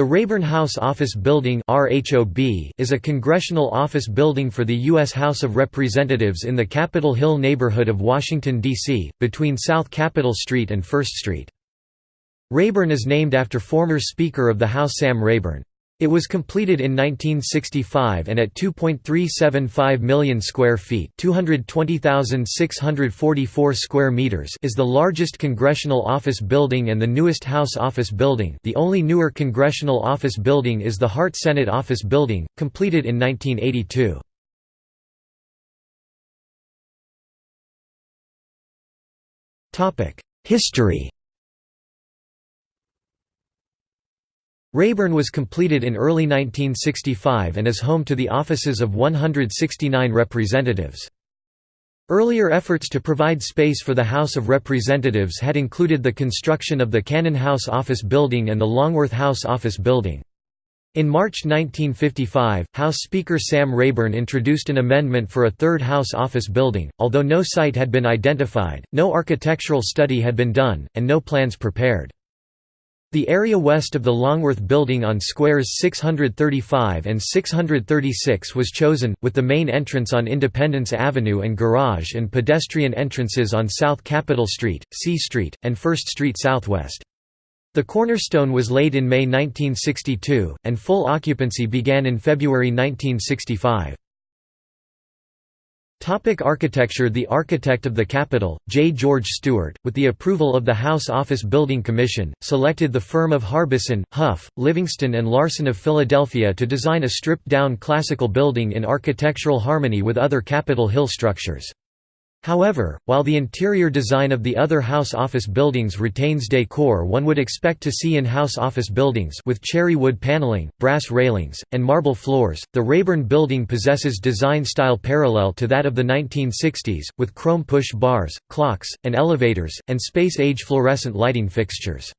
The Rayburn House Office Building is a congressional office building for the U.S. House of Representatives in the Capitol Hill neighborhood of Washington, D.C., between South Capitol Street and First Street. Rayburn is named after former Speaker of the House Sam Rayburn. It was completed in 1965 and at 2.375 million square feet, 220,644 square meters, is the largest congressional office building and the newest House office building. The only newer congressional office building is the Hart Senate Office Building, completed in 1982. Topic: History Rayburn was completed in early 1965 and is home to the offices of 169 representatives. Earlier efforts to provide space for the House of Representatives had included the construction of the Cannon House Office Building and the Longworth House Office Building. In March 1955, House Speaker Sam Rayburn introduced an amendment for a third House office building, although no site had been identified, no architectural study had been done, and no plans prepared. The area west of the Longworth Building on squares 635 and 636 was chosen, with the main entrance on Independence Avenue and garage and pedestrian entrances on South Capitol Street, C Street, and First Street Southwest. The cornerstone was laid in May 1962, and full occupancy began in February 1965. Topic architecture The architect of the Capitol, J. George Stewart, with the approval of the House Office Building Commission, selected the firm of Harbeson, Hough, Livingston and Larson of Philadelphia to design a stripped-down classical building in architectural harmony with other Capitol Hill structures. However, while the interior design of the other house office buildings retains decor one would expect to see in house office buildings with cherry wood paneling, brass railings, and marble floors, the Rayburn building possesses design style parallel to that of the 1960s, with chrome push bars, clocks, and elevators, and space-age fluorescent lighting fixtures.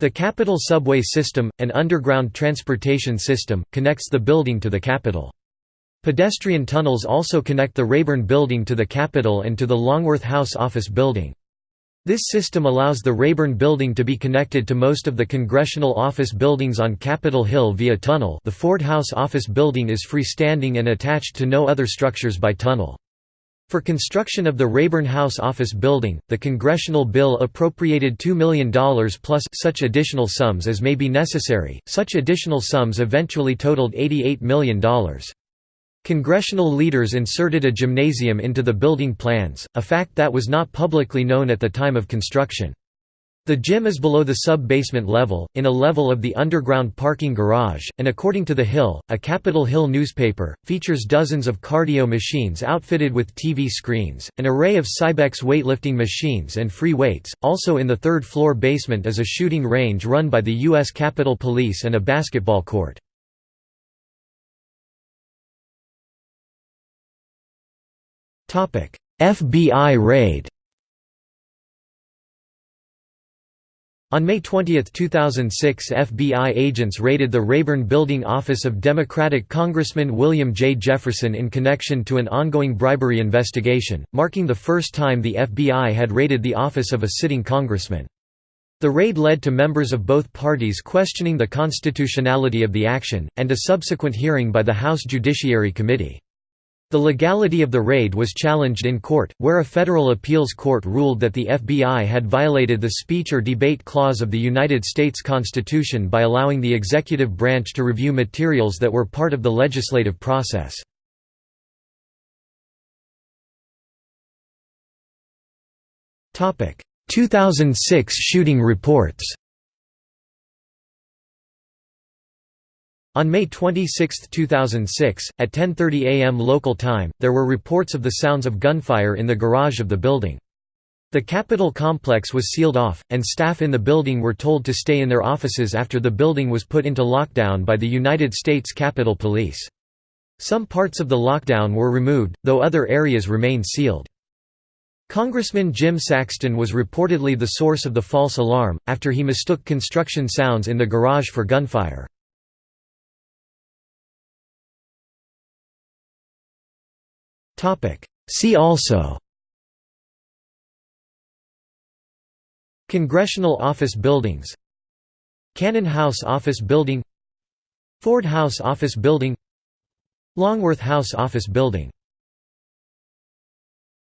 The Capitol subway system, an underground transportation system, connects the building to the Capitol. Pedestrian tunnels also connect the Rayburn Building to the Capitol and to the Longworth House Office Building. This system allows the Rayburn Building to be connected to most of the congressional office buildings on Capitol Hill via tunnel the Ford House Office Building is freestanding and attached to no other structures by tunnel. For construction of the Rayburn House Office Building, the congressional bill appropriated $2 million plus such additional sums as may be necessary. Such additional sums eventually totaled $88 million. Congressional leaders inserted a gymnasium into the building plans, a fact that was not publicly known at the time of construction. The gym is below the sub-basement level, in a level of the underground parking garage, and according to The Hill, a Capitol Hill newspaper, features dozens of cardio machines outfitted with TV screens, an array of Cybex weightlifting machines and free weights. Also in the third floor basement is a shooting range run by the U.S. Capitol Police and a basketball court. FBI raid On May 20, 2006 FBI agents raided the Rayburn Building office of Democratic Congressman William J. Jefferson in connection to an ongoing bribery investigation, marking the first time the FBI had raided the office of a sitting congressman. The raid led to members of both parties questioning the constitutionality of the action, and a subsequent hearing by the House Judiciary Committee. The legality of the raid was challenged in court, where a federal appeals court ruled that the FBI had violated the speech or debate clause of the United States Constitution by allowing the executive branch to review materials that were part of the legislative process. Topic: 2006 shooting reports. On May 26, 2006, at 10.30 am local time, there were reports of the sounds of gunfire in the garage of the building. The Capitol complex was sealed off, and staff in the building were told to stay in their offices after the building was put into lockdown by the United States Capitol Police. Some parts of the lockdown were removed, though other areas remained sealed. Congressman Jim Saxton was reportedly the source of the false alarm, after he mistook construction sounds in the garage for gunfire. See also. Congressional office buildings. Cannon House Office Building. Ford House Office Building. Longworth House Office Building